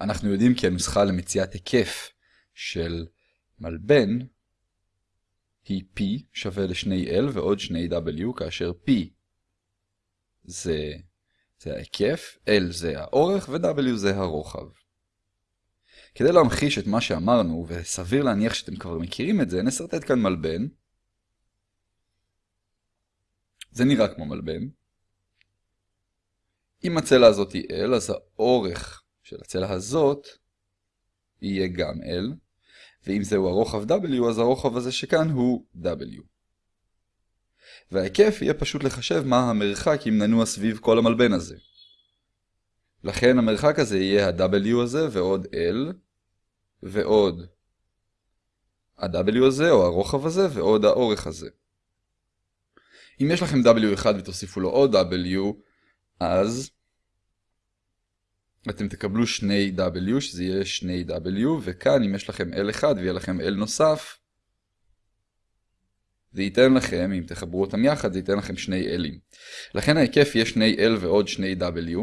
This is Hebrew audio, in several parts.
אנחנו יודעים כי הנוסחה למציאת היקף של מלבן היא P שווה ל-2L ועוד 2W, כאשר P זה, זה ההיקף, L זה האורך ו-W זה הרוחב. כדי להמחיש את מה שאמרנו, וסביר להניח שאתם כבר מכירים את זה, נסרטט כאן מלבן. זה נראה כמו מלבן. אם הצלע הזאת היא L, אז האורך של הצלע הזאת יהיה גם L, ואם זהו הרוחב W, אז הרוחב הזה שכאן הוא W. וההיקף יהיה פשוט לחשב מה המרחק אם ננוע סביב כל המלבן הזה. לכן המרחק הזה יהיה ה-W הזה ועוד L, ועוד ה-W הזה או הרוחב הזה ועוד האורך הזה. אם יש לכם W1 ותוסיפו לו עוד W, אז אתם תקבלו שני W, שזה יהיה שני W, וכאן אם יש לכם L1 ויהיה לכם L נוסף, זה ייתן לכם, אם תחברו אותם יחד, זה ייתן לכם שני L'ים. לכן ההיקף יהיה שני L ועוד שני W.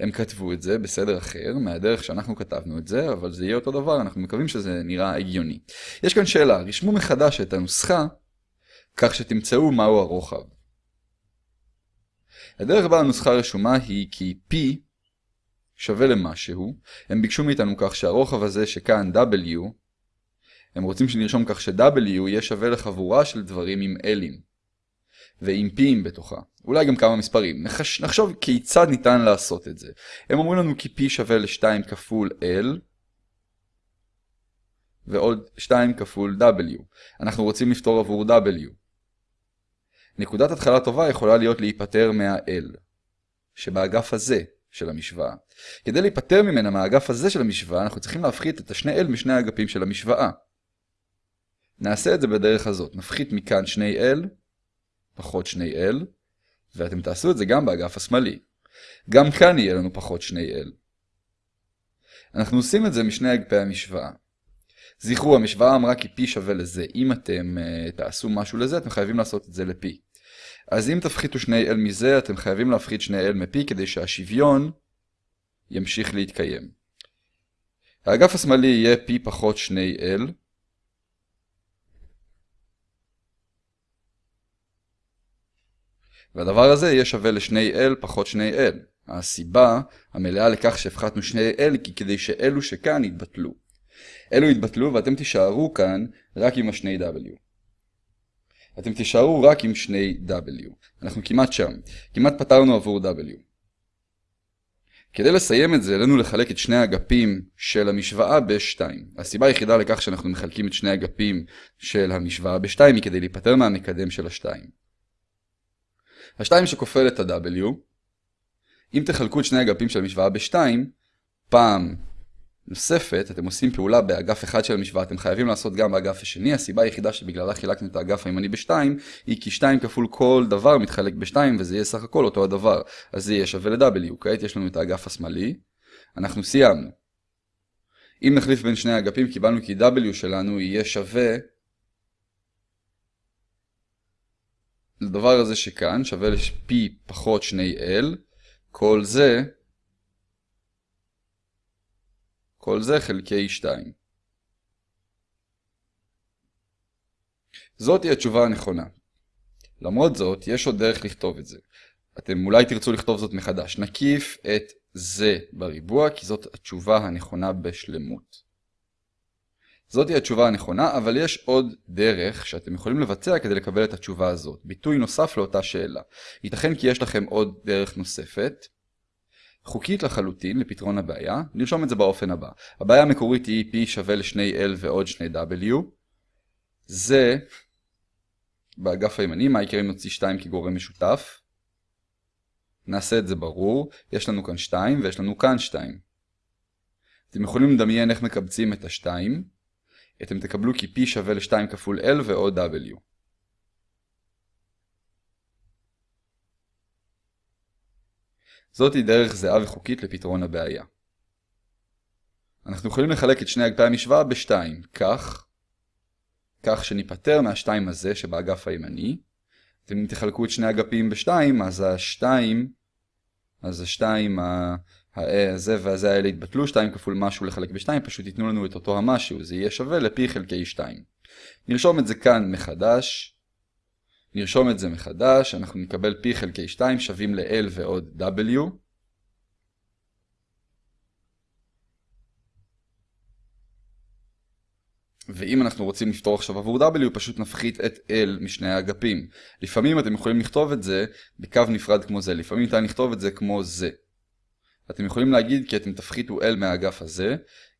הם כתבו את זה בסדר אחר, מהדרך שאנחנו כתבנו את זה, אבל זה יהיה אותו דבר, אנחנו מקווים שזה נראה הגיוני. יש כאן שאלה, רשמו מחדש את הנוסחה, כך שתמצאו מהו הרוחב. הדרך בה הנוסחה רשומה היא כי P שווה למשהו, הם ביקשו מאיתנו כך שהרוחב הזה שכאן W, הם רוצים שנרשום כך ש-W יהיה שווה לחבורה של דברים עם L'ים, ועם P'ים בתוכה, אולי גם כמה מספרים. נחש... נחשוב כיצד ניתן לעשות את זה. הם אומרים לנו כי P שווה ל-2 כפול L, ועוד 2 כפול W. אנחנו רוצים לפתור עבור W. נקודת התחלה טובה יכולה להיות להיפטר מה-L, שבאגף הזה של המשוואה. כדי להיפטר ממנה מהאגף הזה של המשוואה, אנחנו צריכים להפחית את השני L משני האגפים של המשוואה. נעשה את זה בדרך הזאת, נפחית מכאן שני L, פחות שני L, ואתם תעשו את זה גם באגף השמאלי. גם כאן יהיה לנו פחות שני L. אנחנו עושים את זה משני אגפי המשוואה. זכרו, המשוואה אמרה כי P שווה לזה. אם אתם uh, תעשו משהו לזה, אתם חייבים לעשות את זה ל-P. אז אם תפחיתו שני L מזה, אתם חייבים להפחית שני L מ-P כדי שהשוויון ימשיך להתקיים. האגף השמאלי יהיה P פחות שני L. והדבר הזה יהיה שווה לשני L פחות שני L. הסיבה המלאה לכך שהפחתנו שני L כי כדי שאלו שכאן יתבטלו. אלו יתבטלו ואתם תישארו כאן רק עם השני W. אתם תישארו רק עם שני W. אנחנו כמעט שם. כמעט פתרנו עבור W. כדי לסיים את זה, עלינו לחלק את שני האגפים של המשוואה ב-2. הסיבה היחידה לכך שאנחנו מחלקים את שני האגפים של המשוואה ב-2 היא כדי להיפטר מהמקדם של ה-2. ה-2 שכופל את ה-W, אם תחלקו את שני האגפים של המשוואה ב-2, פעם נוספת, אתם עושים פעולה באגף אחד של המשוואה, אתם חייבים לעשות גם באגף השני, הסיבה היחידה שבגללה חילקנו את האגף הימני ב-2, היא כי 2 כפול כל דבר מתחלק ב-2 וזה יהיה סך הכל אותו הדבר, אז זה יהיה שווה ל-W, כעת יש לנו את האגף השמאלי, אנחנו סיימנו. אם נחליף בין שני האגפים קיבלנו כי W שלנו יהיה שווה לדבר הזה שכאן, שווה ל-P פחות 2L, כל זה כל זה חלקי 2. זאת היא התשובה הנכונה. למרות זאת, יש עוד דרך לכתוב את זה. אתם אולי תרצו לכתוב זאת מחדש. נקיף את זה בריבוע, כי זאת התשובה הנכונה בשלמות. זאת היא התשובה הנכונה, אבל יש עוד דרך שאתם יכולים לבצע כדי לקבל את התשובה הזאת. ביטוי נוסף לאותה שאלה. ייתכן כי יש לכם עוד דרך נוספת, חוקית לחלוטין לפתרון הבעיה, נרשום את זה באופן הבא. הבעיה המקורית היא P שווה לשני L ועוד שני W. זה, באגף הימני, מה יקרה אם נוציא 2 כגורם משותף? נעשה את זה ברור, יש לנו כאן 2 ויש לנו כאן 2. אתם יכולים לדמיין איך מקבצים את ה-2. אתם תקבלו כי P שווה ל-2 כפול L ועוד W. זאת היא דרך זהה וחוקית לפתרון הבעיה. אנחנו יכולים לחלק את שני אגפי המשוואה בשתיים, כך, כך שניפטר מהשתיים הזה שבאגף הימני, ואם תחלקו את שני אגפים בשתיים, אז השתיים, אז השתיים הזה והזה האלה יתבטלו, 2 כפול משהו לחלק ב-2, פשוט ייתנו לנו את אותו המשהו, זה יהיה שווה ל-p חלקי 2. נרשום את זה כאן מחדש, נרשום את זה מחדש, אנחנו נקבל p חלקי 2 שווים ל-l ועוד w. ואם אנחנו רוצים לפתור עכשיו עבור w, פשוט נפחית את l משני האגפים. לפעמים אתם יכולים לכתוב את זה בקו נפרד כמו זה, לפעמים ניתן לכתוב את זה כמו זה. אתם יכולים להגיד כי אתם תפחיתו l מהאגף הזה,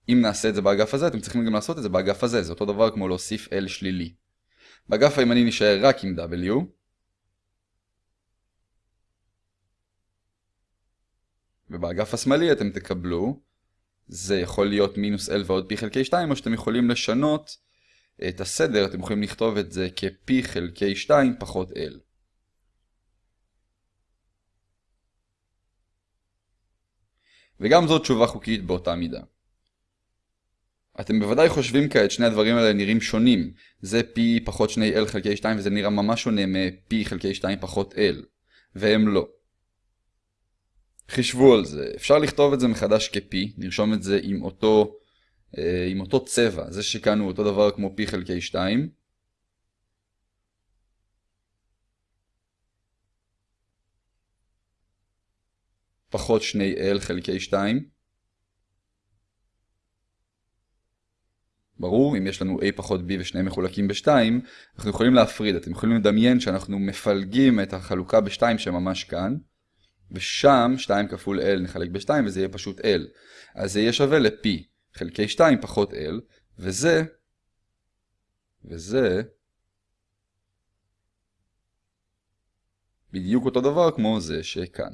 אם נעשה את זה באגף הזה, אתם צריכים גם לעשות את זה באגף הזה, זה אותו דבר כמו להוסיף l שלילי. באגף הימני נשאר רק עם w. ובאגף השמאלי אתם תקבלו, זה יכול להיות מינוס l ועוד p חלקי 2, או שאתם יכולים לשנות את הסדר, אתם יכולים לכתוב את זה כ-p חלקי 2 פחות l. וגם זאת תשובה חוקית באותה מידה. אתם בוודאי חושבים כעת שני הדברים האלה נראים שונים. זה p פחות שני l חלקי 2 וזה נראה ממש שונה מ-p חלקי 2 פחות l. והם לא. חישבו על זה. אפשר לכתוב את זה מחדש כ-p, נרשום את זה עם אותו, אה, עם אותו צבע. זה שכאן הוא אותו דבר כמו p חלקי 2. פחות שני l חלקי 2. ברור, אם יש לנו a פחות b ושניהם מחולקים ב-2, אנחנו יכולים להפריד. אתם יכולים לדמיין שאנחנו מפלגים את החלוקה ב-2 שממש כאן, ושם 2 כפול l נחלק ב-2 וזה יהיה פשוט l. אז זה יהיה שווה ל-p חלקי 2 פחות l, וזה, וזה, בדיוק אותו דבר כמו זה שכאן.